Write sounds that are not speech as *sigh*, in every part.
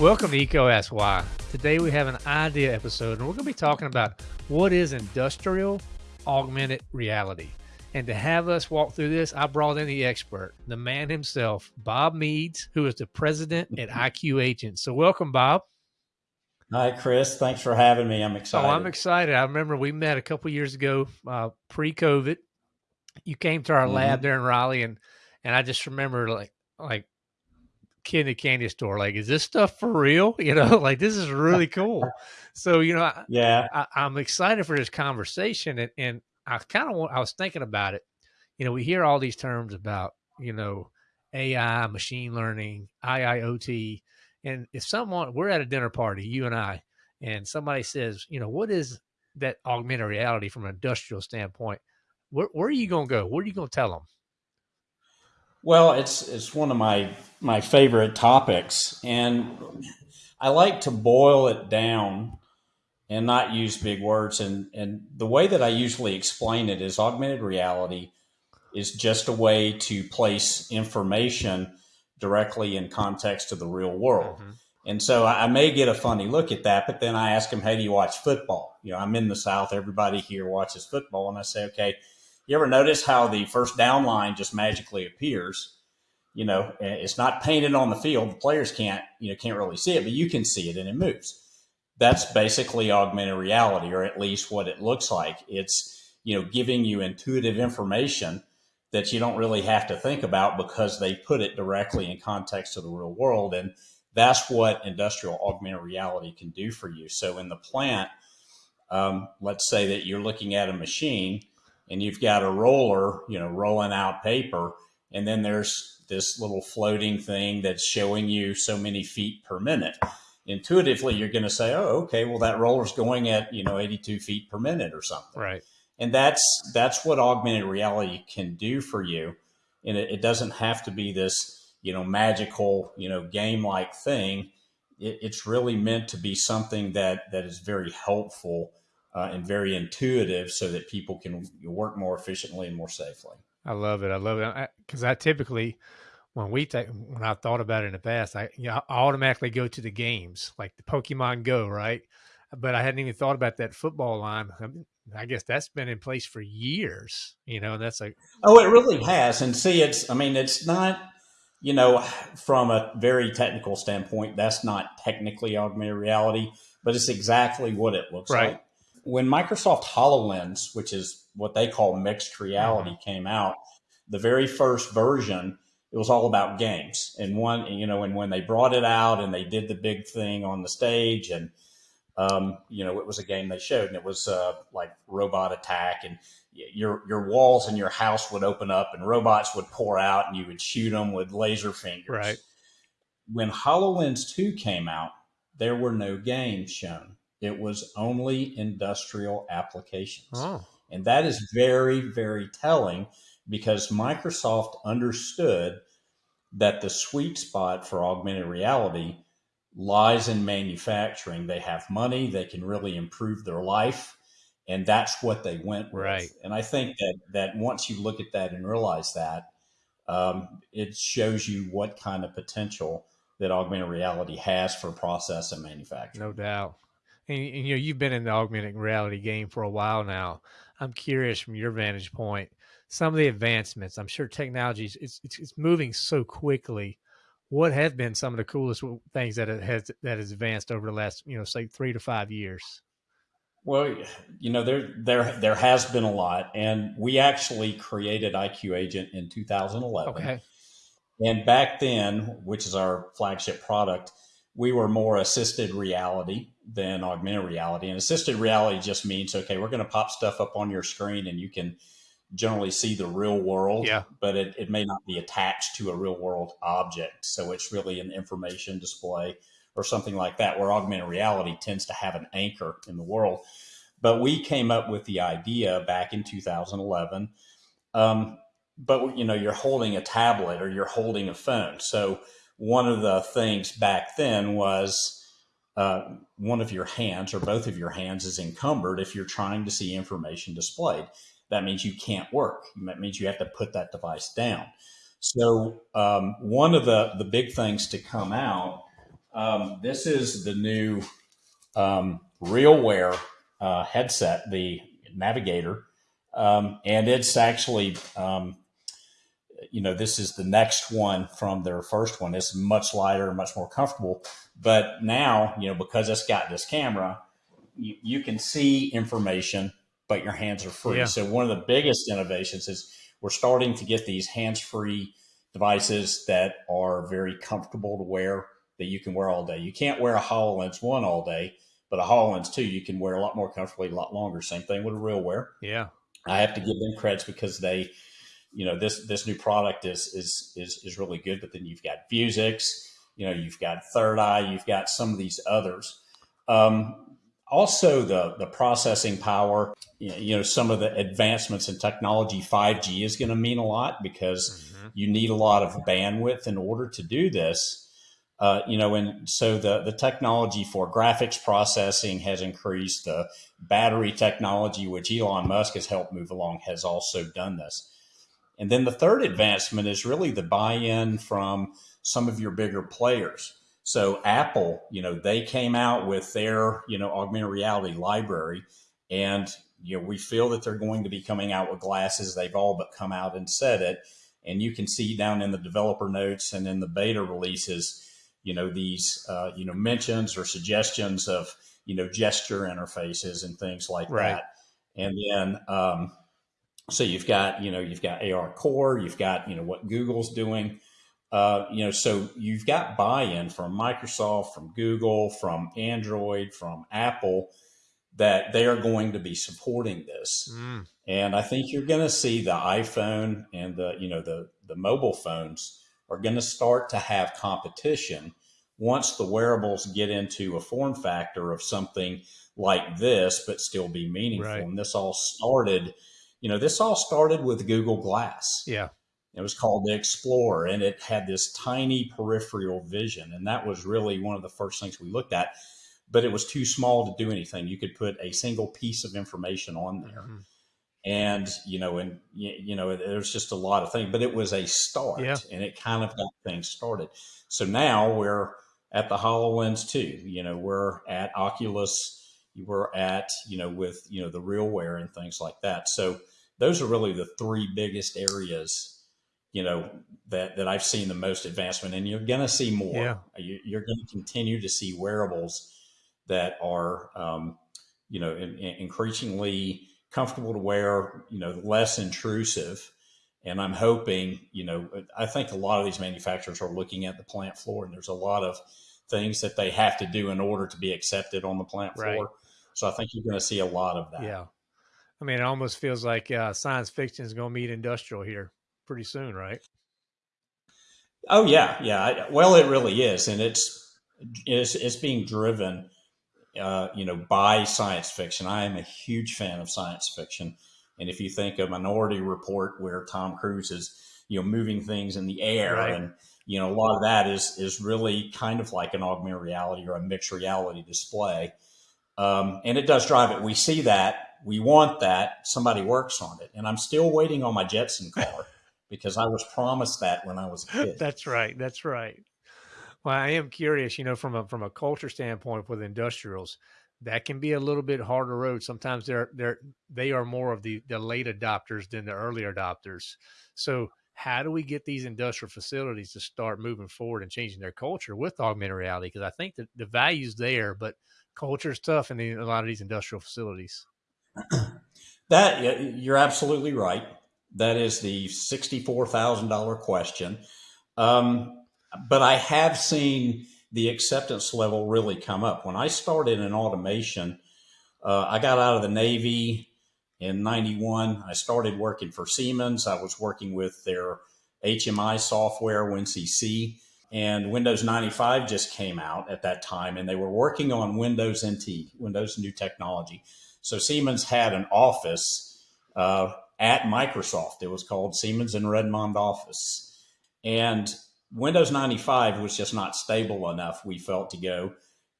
Welcome to EECO Ask Why. Today we have an idea episode and we're going to be talking about what is industrial augmented reality. And to have us walk through this, I brought in the expert, the man himself, Bob Meads, who is the president at *laughs* IQ Agent. So welcome, Bob. Hi, Chris. Thanks for having me. I'm excited. Oh, I'm excited. I remember we met a couple years ago, uh, pre-COVID. You came to our mm-hmm. lab there in Raleigh, and and I just remember like like kid in a candy store. Like, is this stuff for real? *laughs* You know, like this is really cool. *laughs* so, you know, yeah, I, am excited for this conversation, and, and I kind of I was thinking about it. You know, we hear all these terms about you know AI, machine learning, IIoT, and if someone we're at a dinner party, you and I, and somebody says, you know, what is that augmented reality from an industrial standpoint? Where, where are you going to go? What are you going to tell them? Well, it's it's one of my my favorite topics, and I like to boil it down and not use big words. And and the way that I usually explain it is augmented reality is just a way to place information directly in context to the real world. Mm-hmm. And so I may get a funny look at that, but then I ask them, "Hey, do you watch football?" You know, I'm in the South. Everybody here watches football, and I say, "Okay." You ever notice how the first down line just magically appears? You know, it's not painted on the field. The players can't, you know, can't really see it, but you can see it and it moves. That's basically augmented reality, or at least what it looks like. It's, you know, giving you intuitive information that you don't really have to think about because they put it directly in context of the real world. And that's what industrial augmented reality can do for you. So in the plant, um, let's say that you're looking at a machine and you've got a roller, you know, rolling out paper, and then there's this little floating thing that's showing you so many feet per minute. Intuitively, you're going to say, "Oh, okay, well that roller's going at you know 82 feet per minute or something." Right. And that's that's what augmented reality can do for you, and it, it doesn't have to be this you know magical you know game like thing. It, it's really meant to be something that that is very helpful uh, and very intuitive so that people can work more efficiently and more safely. I love it. I love it because I, I, typically, when we take, when I thought about it in the past, I, you know, I automatically go to the games like the Pokemon Go, right? But I hadn't even thought about that football line. I, mean, I guess that's been in place for years, you know. That's like, oh, it really has. And see, it's, I mean, it's not, you know, from a very technical standpoint, that's not technically augmented reality, but it's exactly what it looks right. like when Microsoft HoloLens, which is what they call mixed reality, mm-hmm. came out, the very first version, it was all about games. And one, you know, and when they brought it out and they did the big thing on the stage, and um, you know, it was a game they showed, and it was uh, like robot attack, and your your walls in your house would open up, and robots would pour out, and you would shoot them with laser fingers. Right. When HoloLens two came out, there were no games shown it was only industrial applications. Oh. And that is very, very telling because Microsoft understood that the sweet spot for augmented reality lies in manufacturing. They have money, they can really improve their life, and that's what they went with. Right. And I think that that once you look at that and realize that, um, it shows you what kind of potential that augmented reality has for process and manufacturing. No doubt and, and, you know you've been in the augmented reality game for a while now. I'm curious from your vantage point, some of the advancements. I'm sure technology is it's, it's moving so quickly. What have been some of the coolest things that it has that has advanced over the last you know say three to five years? Well, you know there there there has been a lot, and we actually created IQ Agent in 2011. Okay. And back then, which is our flagship product, we were more assisted reality than augmented reality. And assisted reality just means, okay, we're going to pop stuff up on your screen and you can generally see the real world, yeah. but it, it may not be attached to a real world object. So it's really an information display or something like that, where augmented reality tends to have an anchor in the world. But we came up with the idea back in 2011. Um, but you know, you're holding a tablet or you're holding a phone. So one of the things back then was uh, one of your hands or both of your hands is encumbered if you're trying to see information displayed. That means you can't work. That means you have to put that device down. So um, one of the the big things to come out. Um, this is the new um, RealWear uh, headset, the Navigator, um, and it's actually um, you know, this is the next one from their first one. It's much lighter, much more comfortable. But now, you know, because it's got this camera, you, you can see information, but your hands are free. Yeah. So one of the biggest innovations is we're starting to get these hands-free devices that are very comfortable to wear that you can wear all day. You can't wear a HoloLens 1 all day, but a HoloLens 2 you can wear a lot more comfortably, a lot longer. Same thing with a RealWear. Yeah. I have to give them credits because they – you know this this new product is is is is really good. But then you've got Vuzix, you know, you've got Third Eye, you've got some of these others. Um, also, the the processing power, you know, some of the advancements in technology, five G is going to mean a lot because mm-hmm. you need a lot of bandwidth in order to do this. Uh, you know, and so the the technology for graphics processing has increased. The battery technology, which Elon Musk has helped move along, has also done this. And then the third advancement is really the buy-in from some of your bigger players. So Apple, you know, they came out with their, you know, augmented reality library and you know, we feel that they're going to be coming out with glasses. They've all but come out and said it. And you can see down in the developer notes and in the beta releases, you know, these, uh, you know, mentions or suggestions of, you know, gesture interfaces and things like right. that. And then, um, so you've got, you know, you've got AR Core, you've got, you know, what Google's doing. Uh, you know, so you've got buy-in from Microsoft, from Google, from Android, from Apple that they are going to be supporting this. Mm. And I think you're going to see the iPhone and the, you know, the the mobile phones are going to start to have competition once the wearables get into a form factor of something like this, but still be meaningful. Right. And this all started you know, this all started with Google Glass. Yeah. It was called the Explorer and it had this tiny peripheral vision. And that was really one of the first things we looked at. But it was too small to do anything. You could put a single piece of information on there. Mm-hmm. And, you know, and, you know, there's just a lot of things, but it was a start yeah. and it kind of got things started. So now we're at the HoloLens 2, you know, we're at Oculus were at, you know, with, you know, the RealWear and things like that. So those are really the three biggest areas, you know, that, that I've seen the most advancement and you're going to see more. Yeah. You, are going to continue to see wearables that are, um, you know, in, in increasingly comfortable to wear, you know, less intrusive. And I'm hoping, you know, I think a lot of these manufacturers are looking at the plant floor and there's a lot of things that they have to do in order to be accepted on the plant floor. Right. So I think you're going to see a lot of that. Yeah. I mean, it almost feels like uh, science fiction is going to meet industrial here pretty soon, right? Oh yeah, yeah. Well, it really is, and it's it's, it's being driven, uh, you know, by science fiction. I am a huge fan of science fiction, and if you think of Minority Report, where Tom Cruise is, you know, moving things in the air, right. and you know, a lot of that is is really kind of like an augmented reality or a mixed reality display. Um, and it does drive it. We see that. We want that. Somebody works on it. And I'm still waiting on my Jetson *laughs* car because I was promised that when I was a *laughs* kid. That's right. That's right. Well, I am curious, you know, from a from a culture standpoint with industrials, that can be a little bit harder road. Sometimes they're they're they are more of the the late adopters than the early adopters. So how do we get these industrial facilities to start moving forward and changing their culture with augmented reality? Because I think that the value's there, but culture tough in the, a lot of these industrial facilities. *clears throat* That you're absolutely right. That is the sixty-four thousand dollar question. Um, but I have seen the acceptance level really come up. When I started in automation, uh, I got out of the Navy in '91. I started working for Siemens. I was working with their HMI software, WinCC and Windows 95 just came out at that time, and they were working on Windows NT, Windows New Technology. So Siemens had an office uh, at Microsoft. It was called Siemens in Redmond office, and Windows 95 was just not stable enough. We felt to go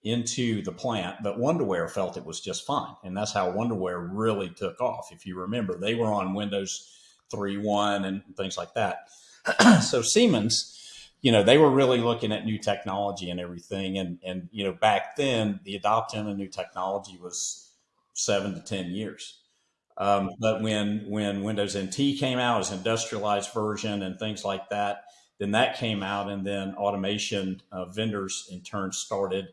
into the plant, but Wonderware felt it was just fine, and that's how Wonderware really took off. If you remember, they were on Windows 3.1 and things like that. *clears throat* so Siemens, you know, they were really looking at new technology and everything. And, and, you know, back then the adoption of new technology was seven to 10 years. Um, but when, when Windows NT came out as industrialized version and things like that, then that came out and then automation uh, vendors in turn started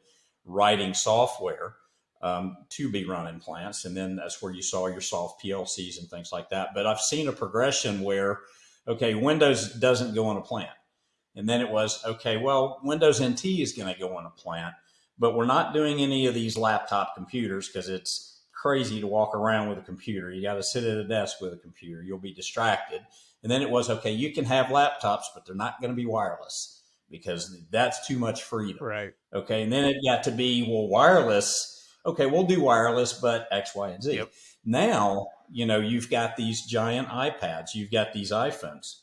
writing software um, to be run in plants. And then that's where you saw your soft PLCs and things like that. But I've seen a progression where, okay, Windows doesn't go on a plant. And then it was, okay, well, Windows NT is going to go on a plant, but we're not doing any of these laptop computers because it's crazy to walk around with a computer. You got to sit at a desk with a computer. You'll be distracted. And then it was, okay, you can have laptops, but they're not going to be wireless because that's too much freedom. Right. Okay. And then it got to be, well, wireless. Okay, we'll do wireless, but X, Y, and Z. Yep. Now, you know, you've got these giant iPads, you've got these iPhones,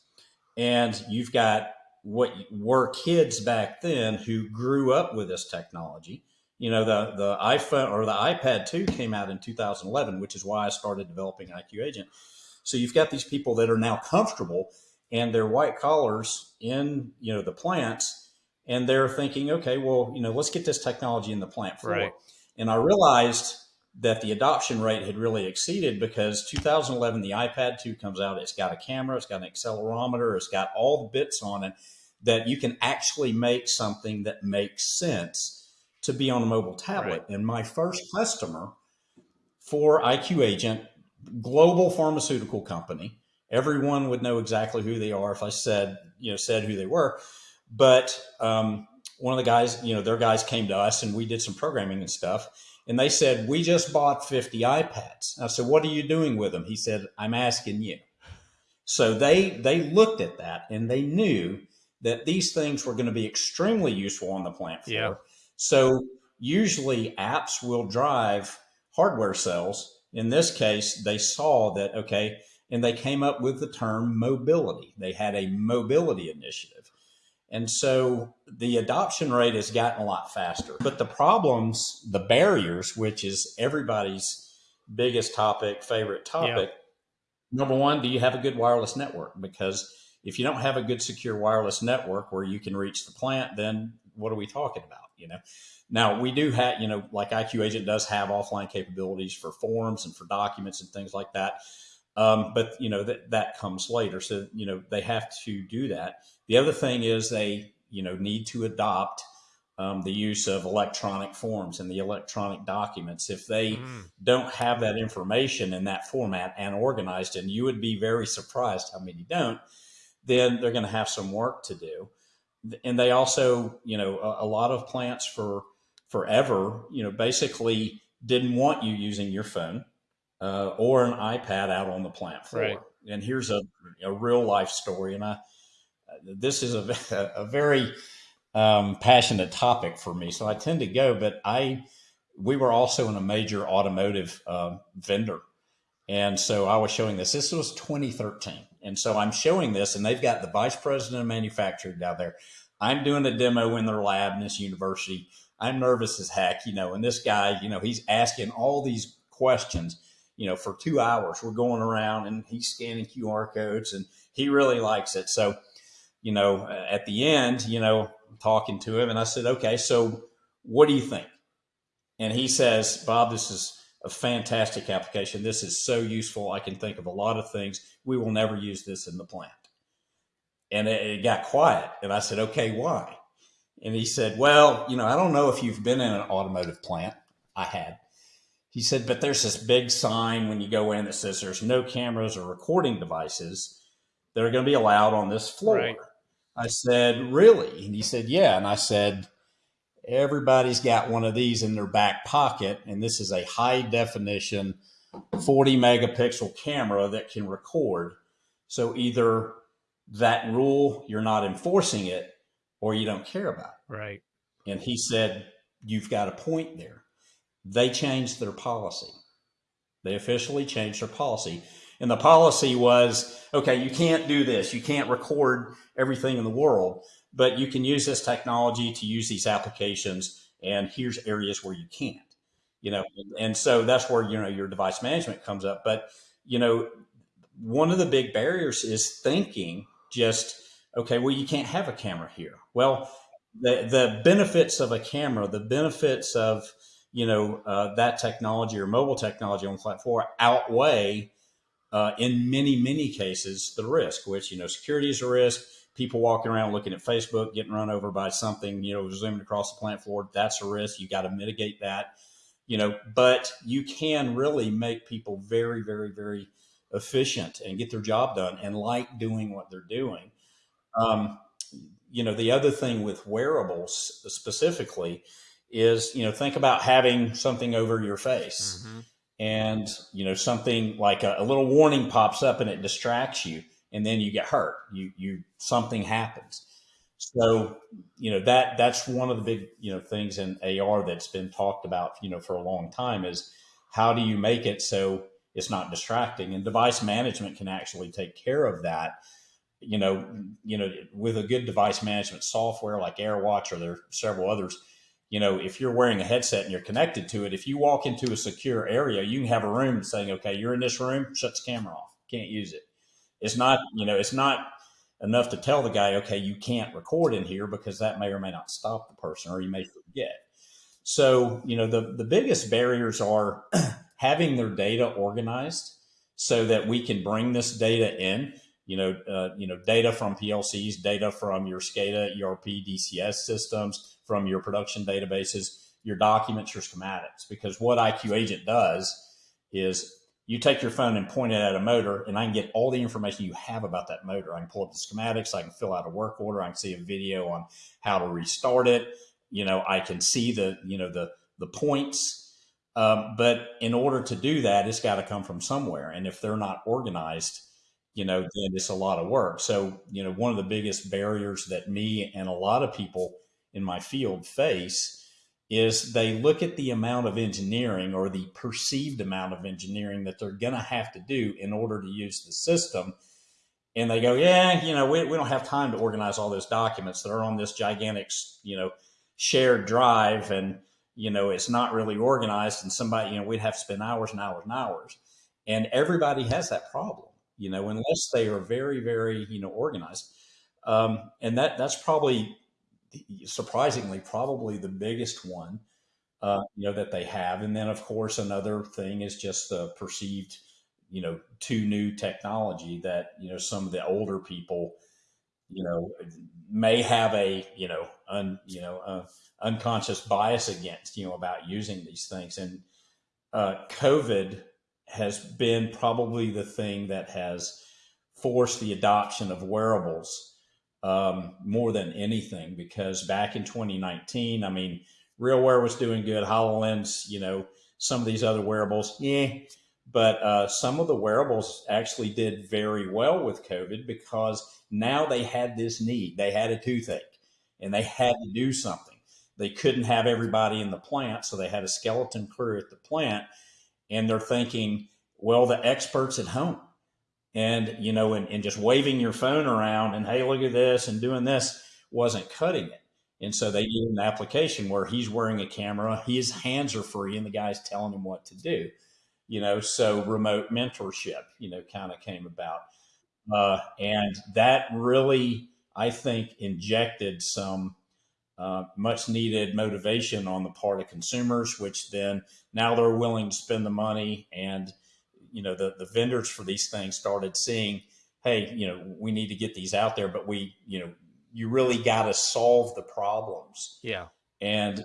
and you've got what were kids back then who grew up with this technology. You know, the the iPhone or the iPad 2 came out in 2011, which is why I started developing IQ Agent. So you've got these people that are now comfortable and they're white collars in, you know, the plants and they're thinking, okay, well, you know, let's get this technology in the plant floor. Right. And I realized that the adoption rate had really exceeded because 2011 the iPad 2 comes out it's got a camera it's got an accelerometer it's got all the bits on it that you can actually make something that makes sense to be on a mobile tablet right. and my first customer for IQ agent global pharmaceutical company everyone would know exactly who they are if I said you know said who they were but um, one of the guys you know their guys came to us and we did some programming and stuff and they said, We just bought 50 iPads. I said, What are you doing with them? He said, I'm asking you. So they they looked at that and they knew that these things were going to be extremely useful on the plant floor. Yeah. So usually apps will drive hardware sales. In this case, they saw that, okay, and they came up with the term mobility. They had a mobility initiative. And so the adoption rate has gotten a lot faster. But the problems, the barriers, which is everybody's biggest topic, favorite topic, yeah. number one, do you have a good wireless network? Because if you don't have a good secure wireless network where you can reach the plant, then what are we talking about? You know, now we do have, you know, like IQ Agent does have offline capabilities for forms and for documents and things like that. Um, but you know that that comes later, so you know they have to do that. The other thing is they you know need to adopt um, the use of electronic forms and the electronic documents. If they mm. don't have that information in that format and organized, and you would be very surprised how many don't, then they're going to have some work to do. And they also, you know, a, a lot of plants for forever, you know, basically didn't want you using your phone uh, or an iPad out on the plant floor. Right. And here's a, a real life story. And I, this is a, *laughs* a very um, passionate topic for me. So I tend to go, but I, we were also in a major automotive uh, vendor. And so I was showing this. This was 2013. And so I'm showing this, and they've got the vice president of manufacturing down there. I'm doing a demo in their lab in this university. I'm nervous as heck, you know, and this guy, you know, he's asking all these questions you know, for two hours. We're going around and he's scanning QR codes and he really likes it. So, you know, at the end, you know, talking to him and I said, okay, so what do you think? And he says, Bob, this is a fantastic application. This is so useful. I can think of a lot of things. We will never use this in the plant. And it, it got quiet. And I said, okay, why? And he said, well, you know, I don't know if you've been in an automotive plant. I had. He said, but there's this big sign when you go in that says there's no cameras or recording devices that are going to be allowed on this floor. Right. I said, really? And he said, yeah. And I said, everybody's got one of these in their back pocket. And this is a high definition 40 megapixel camera that can record. So either that rule, you're not enforcing it or you don't care about it. Right. And he said, you've got a point there they changed their policy. They officially changed their policy. And the policy was okay, you can't do this. You can't record everything in the world, but you can use this technology to use these applications. And here's areas where you can't, you know, and so that's where, you know, your device management comes up. But, you know, one of the big barriers is thinking just Okay, well, you can't have a camera here. Well, the the benefits of a camera, the benefits of you know uh, that technology or mobile technology on flat floor outweigh uh, in many many cases the risk. Which you know security is a risk. People walking around looking at Facebook, getting run over by something, you know, zooming across the plant floor, that's a risk. You got to mitigate that, you know. But you can really make people very, very, very efficient and get their job done and like doing what they're doing. Um, you know, the other thing with wearables specifically is, you know, think about having something over your face mm-hmm. and, you know, something like a, a, little warning pops up and it distracts you and then you get hurt. You, you, something happens. So, you know, that, that's one of the big, you know, things in AR that's been talked about, you know, for a long time is how do you make it so it's not distracting and device management can actually take care of that you know, you know, with a good device management software like AirWatch or there are several others, you know, if you're wearing a headset and you're connected to it, if you walk into a secure area, you can have a room saying, okay, you're in this room, shut the camera off, can't use it. It's not, you know, it's not enough to tell the guy, okay, you can't record in here because that may or may not stop the person or you may forget. So, you know, the, the biggest barriers are *clears throat* having their data organized so that we can bring this data in you know, uh, you know, data from PLCs, data from your SCADA, ERP, DCS systems, from your production databases, your documents, your schematics. Because what IQ Agent does is you take your phone and point it at a motor, and I can get all the information you have about that motor. I can pull up the schematics, I can fill out a work order, I can see a video on how to restart it. You know, I can see the, you know, the the points. Um, but in order to do that, it's got to come from somewhere. And if they're not organized, you know, then it's a lot of work. So, you know, one of the biggest barriers that me and a lot of people in my field face is they look at the amount of engineering or the perceived amount of engineering that they're going to have to do in order to use the system. And they go, yeah, you know, we, we don't have time to organize all those documents that are on this gigantic, you know, shared drive. And, you know, it's not really organized. And somebody, you know, we'd have to spend hours and hours and hours. And everybody has that problem you know, unless they are very, very, you know, organized. Um, and that that's probably surprisingly probably the biggest one, uh, you know, that they have. And then of course another thing is just the perceived, you know, too new technology that you know some of the older people, you know, may have a you know un you know uh, unconscious bias against you know about using these things and uh, COVID has been probably the thing that has forced the adoption of wearables um, more than anything because back in 2019, I mean, RealWear was doing good, HoloLens, you know, some of these other wearables, yeah. But uh, some of the wearables actually did very well with COVID because now they had this need. They had a toothache and they had to do something. They couldn't have everybody in the plant, so they had a skeleton crew at the plant and they're thinking, well, the experts at home. And, you know, and, and just waving your phone around and, hey, look at this and doing this wasn't cutting it. And so they did an application where he's wearing a camera, his hands are free, and the guy's telling him what to do. You know, so remote mentorship, you know, kind of came about. Uh, and that really, I think, injected some uh, much needed motivation on the part of consumers, which then now they're willing to spend the money and you know the the vendors for these things started seeing hey you know we need to get these out there but we you know you really got to solve the problems. Yeah. And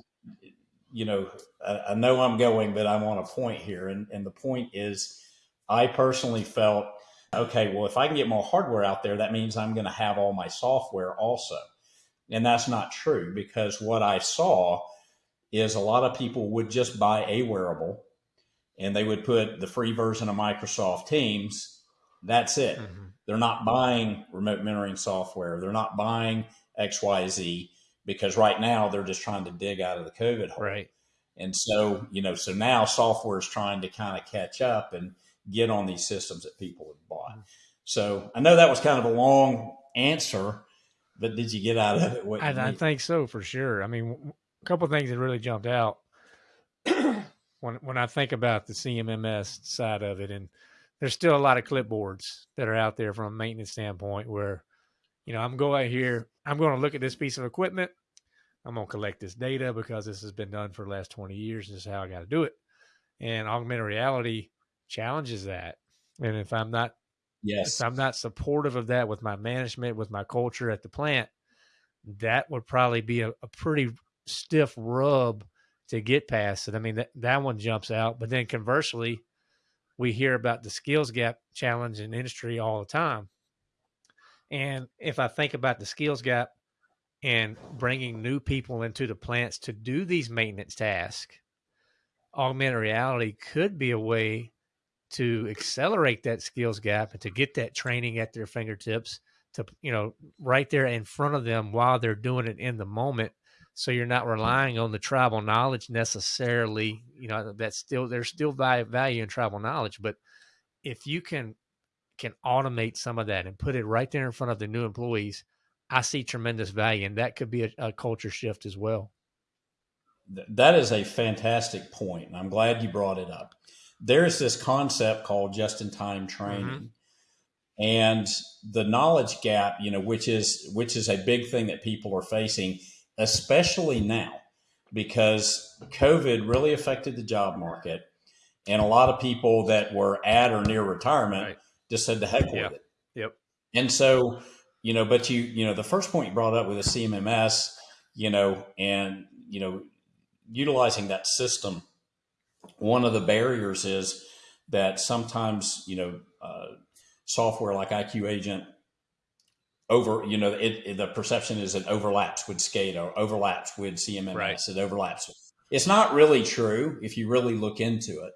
you know I, I, know i'm going but i'm on a point here. And and the point is i personally felt okay well if i can get more hardware out there that means i'm going to have all my software also. And that's not true because what I saw is a lot of people would just buy a wearable and they would put the free version of Microsoft Teams. That's it. Mm-hmm. They're not buying remote mentoring software. They're not buying XYZ because right now they're just trying to dig out of the COVID hole. Right. And so, you know, so now software is trying to kind of catch up and get on these systems that people have bought. Mm-hmm. So I know that was kind of a long answer, but did you get out of it? What I, I think so for sure. I mean, a couple things that really jumped out *clears throat* when when I think about the CMMS side of it, and there's still a lot of clipboards that are out there from a maintenance standpoint where you know, I'm going out here, I'm going to look at this piece of equipment. I'm going to collect this data because this has been done for the last 20 years. This is how I got to do it. And augmented reality challenges that. And if I'm not, yes, if I'm not supportive of that with my management, with my culture at the plant, that would probably be a, a pretty stiff rub to get past it. I mean, that, that one jumps out. But then conversely, we hear about the skills gap challenge in industry all the time. And if I think about the skills gap and bringing new people into the plants to do these maintenance tasks, augmented reality could be a way to accelerate that skills gap and to get that training at their fingertips to you know right there in front of them while they're doing it in the moment so you're not relying on the tribal knowledge necessarily you know that's still there's still value in tribal knowledge but if you can can automate some of that and put it right there in front of the new employees i see tremendous value and that could be a, a culture shift as well that is a fantastic point and i'm glad you brought it up there's this concept called just in time training mm-hmm. and the knowledge gap you know which is which is a big thing that people are facing especially now because COVID really affected the job market. And a lot of people that were at or near retirement right. just said the heck with it. Yep. And so, you know, but you, you know, the first point you brought up with the CMMS, you know, and, you know, utilizing that system, one of the barriers is that sometimes, you know, uh, software like IQ Agent over, you know, it, it, the perception is it overlaps with SCADA, overlaps with CMMS, right. it overlaps. With it's not really true if you really look into it.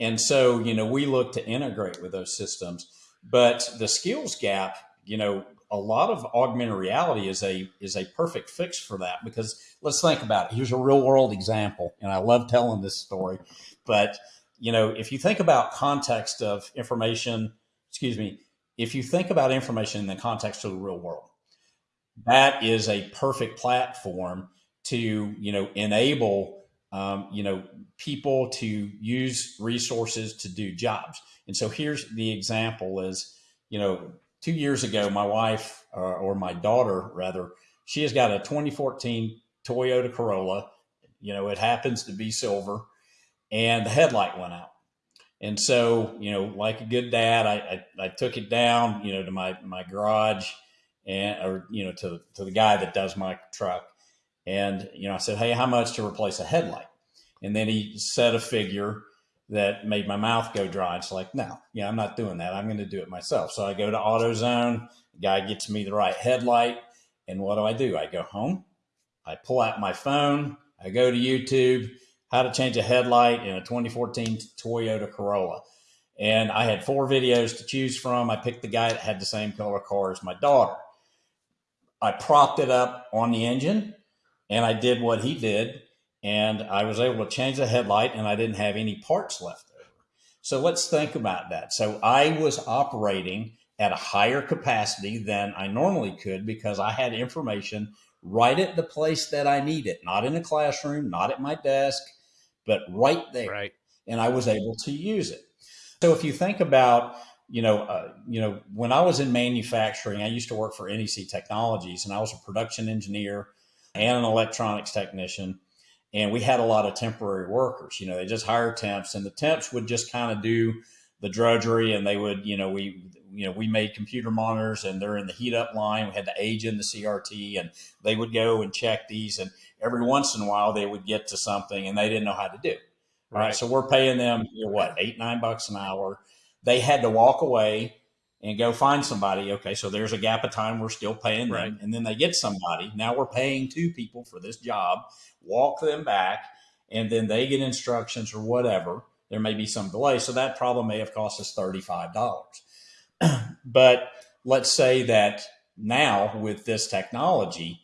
And so, you know, we look to integrate with those systems, but the skills gap, you know, a lot of augmented reality is a is a perfect fix for that because let's think about it. Here's a real world example, and I love telling this story. But you know, if you think about context of information, excuse me, if you think about information in the context of the real world, that is a perfect platform to you know enable um, you know people to use resources to do jobs. And so here's the example: is you know two years ago, my wife or, or my daughter rather, she has got a 2014 Toyota Corolla. You know, it happens to be silver, and the headlight went out. And so, you know, like a good dad, I, I, I, took it down, you know, to my, my garage and, or, you know, to, to the guy that does my truck. And, you know, I said, Hey, how much to replace a headlight? And then he said a figure that made my mouth go dry. It's like, no, yeah, I'm not doing that. I'm going to do it myself. So I go to AutoZone. The guy gets me the right headlight. And what do I do? I go home. I pull out my phone. I go to YouTube how to change a headlight in a 2014 Toyota Corolla. And I had four videos to choose from. I picked the guy that had the same color car as my daughter. I propped it up on the engine and I did what he did. And I was able to change the headlight and I didn't have any parts left over. So let's think about that. So I was operating at a higher capacity than I normally could because I had information right at the place that I need it, not in a classroom, not at my desk, but right there. Right. And I was able to use it. So if you think about, you know, uh, you know, when I was in manufacturing, I used to work for NEC Technologies, and I was a production engineer and an electronics technician. And we had a lot of temporary workers. You know, they just hire temps, and the temps would just kind of do the drudgery, and they would, you know, we you know, we made computer monitors and they're in the heat up line. We had to age in the CRT and they would go and check these. And every once in a while they would get to something and they didn't know how to do. Right. right. So we're paying them, you know, what, eight, nine bucks an hour. They had to walk away and go find somebody. Okay. So there's a gap of time. We're still paying them. Right. And then they get somebody. Now we're paying two people for this job, walk them back, and then they get instructions or whatever. There may be some delay. So that problem may have cost us $35. *clears throat* but let's say that now with this technology,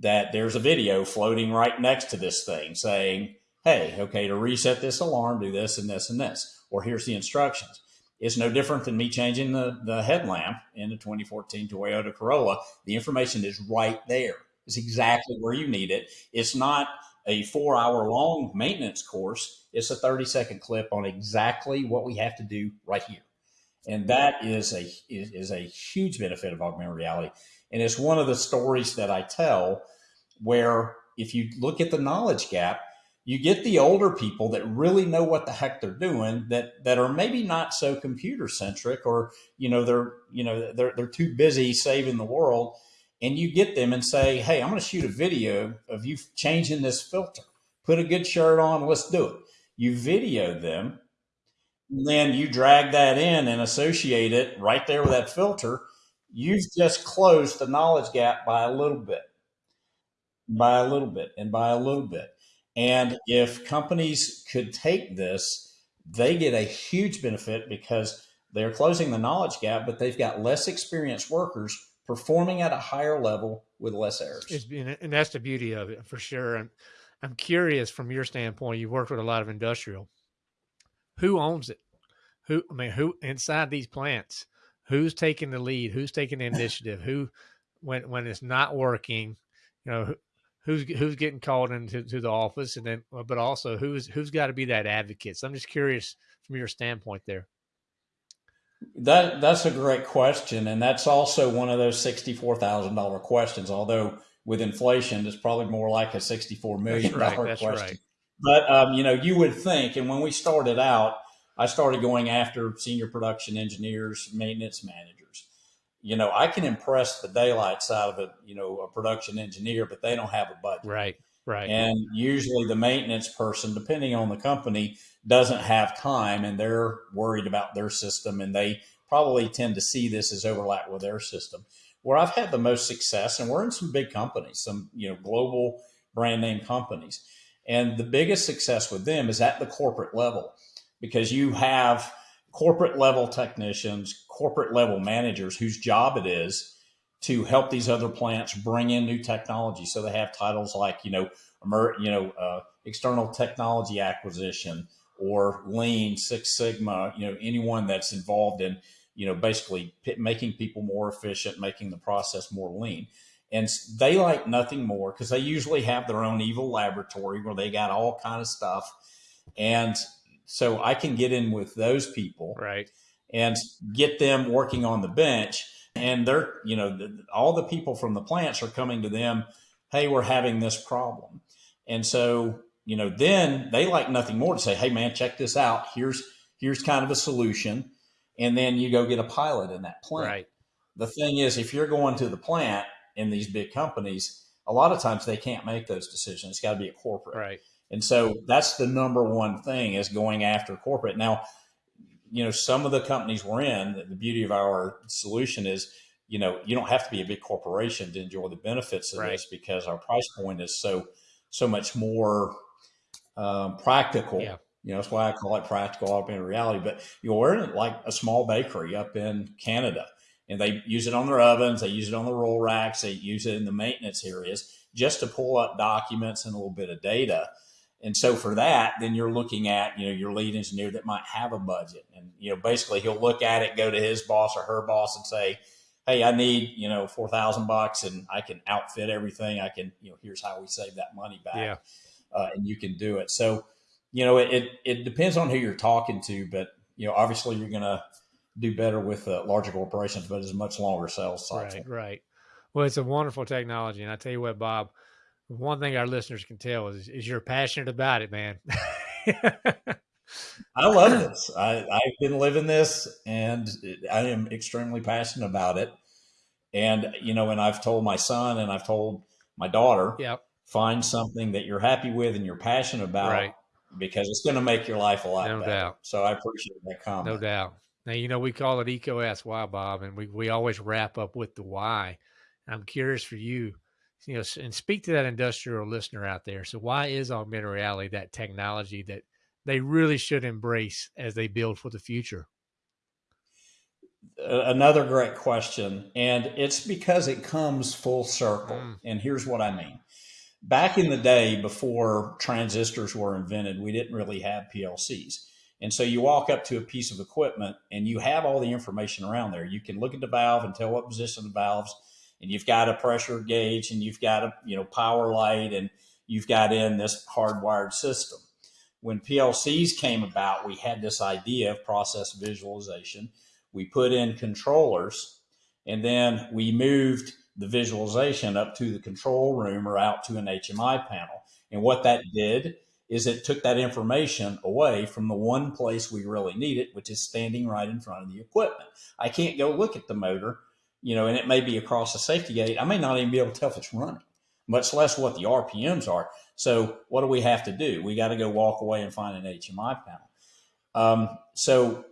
that there's a video floating right next to this thing saying, hey, okay, to reset this alarm, do this and this and this, or here's the instructions. It's no different than me changing the, the headlamp in the 2014 Toyota Corolla. The information is right there. It's exactly where you need it. It's not a four hour long maintenance course. It's a 30 second clip on exactly what we have to do right here. And that is a is, is a huge benefit of augmented reality. And it's one of the stories that I tell where if you look at the knowledge gap, you get the older people that really know what the heck they're doing that that are maybe not so computer centric or you know they're you know they're they're too busy saving the world and you get them and say hey i'm going to shoot a video of you changing this filter. Put a good shirt on let's do it. You video them and then you drag that in and associate it right there with that filter. You've just closed the knowledge gap by a little bit by a little bit and by a little bit. And if companies could take this, they get a huge benefit because they're closing the knowledge gap, but they've got less experienced workers performing at a higher level with less errors. and that's the beauty of it for sure. And I'm curious from your standpoint, you've worked with a lot of industrial. Who owns it? Who, I mean, who inside these plants, who's taking the lead? Who's taking the *laughs* initiative? who, when, when it's not working, you know, who's who's getting called into to the office, and then but also who's who's got to be that advocate. So I'm just curious from your standpoint there. That that's a great question, and that's also one of those sixty-four thousand dollar questions. Although with inflation, it's probably more like a sixty-four million dollar right, question. Right. But um, you know, you would think, and when we started out, I started going after senior production engineers, maintenance managers you know, I can impress the daylights out of a, you know, a production engineer, but they don't have a budget. Right. Right. And usually the maintenance person, depending on the company, doesn't have time and they're worried about their system and they probably tend to see this as overlap with their system. Where I've had the most success, and we're in some big companies, some, you know, global brand name companies. And the biggest success with them is at the corporate level because you have corporate level technicians, corporate level managers whose job it is to help these other plants bring in new technology. So they have titles like, you know, emer, you know, uh, external technology acquisition or lean, Six Sigma, you know, anyone that's involved in, you know, basically making people more efficient, making the process more lean. And they like nothing more because they usually have their own evil laboratory where they got all kind of stuff. And so I can get in with those people, right, and get them working on the bench. And they're, you know, all the people from the plants are coming to them. Hey, we're having this problem, and so you know, then they like nothing more to say, hey man, check this out. Here's here's kind of a solution, and then you go get a pilot in that plant. Right. The thing is, if you're going to the plant in these big companies, a lot of times they can't make those decisions. It's got to be a corporate. Right. And so that's the number one thing is going after corporate. Now, you know, some of the companies we're in, the beauty of our solution is, you know, you don't have to be a big corporation to enjoy the benefits of right. this because our price point is so so much more um, practical. Yeah. You know, that's why I call it practical augmented reality. But you're in like a small bakery up in Canada, and they use it on their ovens, they use it on the roll racks, they use it in the maintenance areas just to pull up documents and a little bit of data and so for that, then you're looking at, you know, your lead engineer that might have a budget. And, you know, basically he'll look at it, go to his boss or her boss and say, Hey, I need, you know, 4,000 bucks and I can outfit everything. I can, you know, here's how we save that money back. Yeah. Uh, and you can do it. So, you know, it, it depends on who you're talking to, but, you know, obviously you're going to do better with uh, larger corporations, but it's a much longer sales cycle. Right. Right. Well, it's a wonderful technology. And I tell you what, Bob, one thing our listeners can tell is, is you're passionate about it, man. *laughs* I love this. I, I've been living this and I am extremely passionate about it. And, you know, and I've told my son and I've told my daughter, yep. find something that you're happy with and you're passionate about right. because it's going to make your life a lot no better. Doubt. So I appreciate that comment. No doubt. Now, you know, we call it EECO Why, Bob, and we, we always wrap up with the why. I'm curious for you you know, and speak to that industrial listener out there. So why is augmented reality that technology that they really should embrace as they build for the future? Another great question. And it's because it comes full circle. Mm. And here's what I mean. Back in the day, before transistors were invented, we didn't really have PLCs. And so you walk up to a piece of equipment and you have all the information around there. You can look at the valve and tell what position the valve's and you've got a pressure gauge and you've got a you know power light and you've got in this hardwired system. When PLCs came about, we had this idea of process visualization. We put in controllers and then we moved the visualization up to the control room or out to an HMI panel. And what that did is it took that information away from the one place we really need it, which is standing right in front of the equipment. I can't go look at the motor, you know, and it may be across the safety gate. I may not even be able to tell if it's running, much less what the RPMs are. So what do we have to do? We got to go walk away and find an HMI panel. Um, so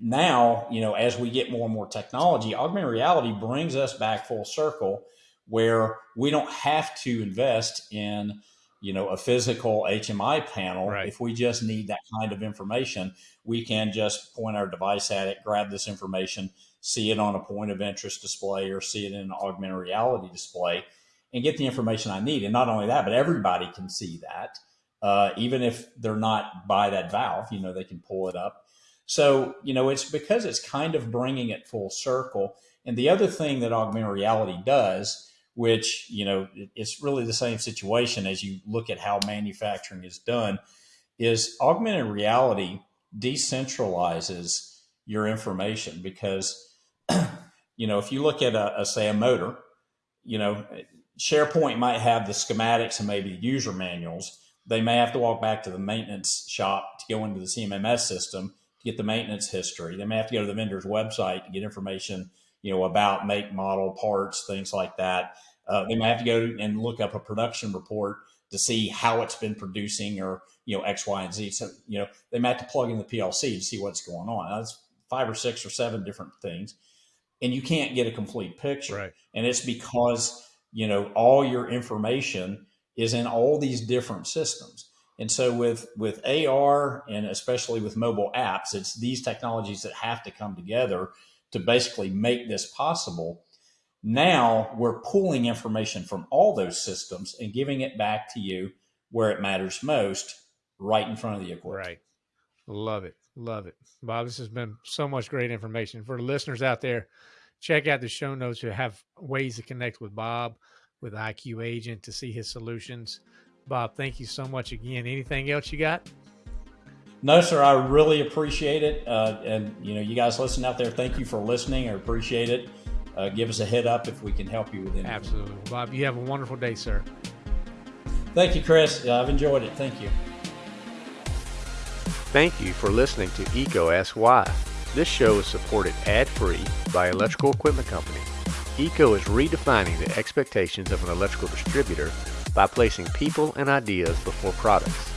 now, you know, as we get more and more technology, augmented reality brings us back full circle where we don't have to invest in you know a physical HMI panel. Right. If we just need that kind of information, we can just point our device at it, grab this information, see it on a point of interest display, or see it in an augmented reality display, and get the information I need. And not only that, but everybody can see that, uh, even if they're not by that valve. You know, they can pull it up. So you know, it's because it's kind of bringing it full circle. And the other thing that augmented reality does which you know it's really the same situation as you look at how manufacturing is done is augmented reality decentralizes your information because *clears throat* you know if you look at a, a, say a motor you know sharepoint might have the schematics and maybe user manuals they may have to walk back to the maintenance shop to go into the cmms system to get the maintenance history they may have to go to the vendor's website to get information you know, about make, model, parts, things like that. Uh, they may have to go and look up a production report to see how it's been producing or, you know, X, Y, and Z. So, you know, they may have to plug in the PLC to see what's going on. That's five or six or seven different things. And you can't get a complete picture. Right. And it's because, you know, all your information is in all these different systems. And so with with AR and especially with mobile apps, it's these technologies that have to come together to basically make this possible. Now we're pulling information from all those systems and giving it back to you where it matters most, right in front of the equipment. Right. Love it. Love it. Bob, this has been so much great information. For the listeners out there, check out the show notes to have ways to connect with Bob, with IQ Agent to see his solutions. Bob, thank you so much again. Anything else you got? No, sir. I really appreciate it. Uh, and, you know, you guys listening out there, thank you for listening. I appreciate it. Uh, give us a hit up if we can help you with anything. Absolutely. Bob, you have a wonderful day, sir. Thank you, Chris. I've enjoyed it. Thank you. Thank you for listening to EECO Ask Why. This show is supported ad-free by Electrical Equipment Company. EECO is redefining the expectations of an electrical distributor by placing people and ideas before products.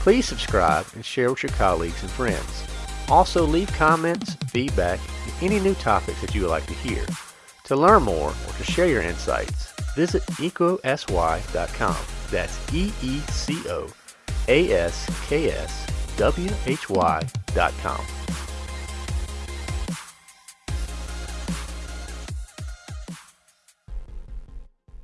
Please subscribe and share with your colleagues and friends. Also leave comments, feedback, and any new topics that you would like to hear. To learn more or to share your insights, visit eecoaskwhy.com. That's E-E-C-O-A-S-K-S-W-H-Y.com.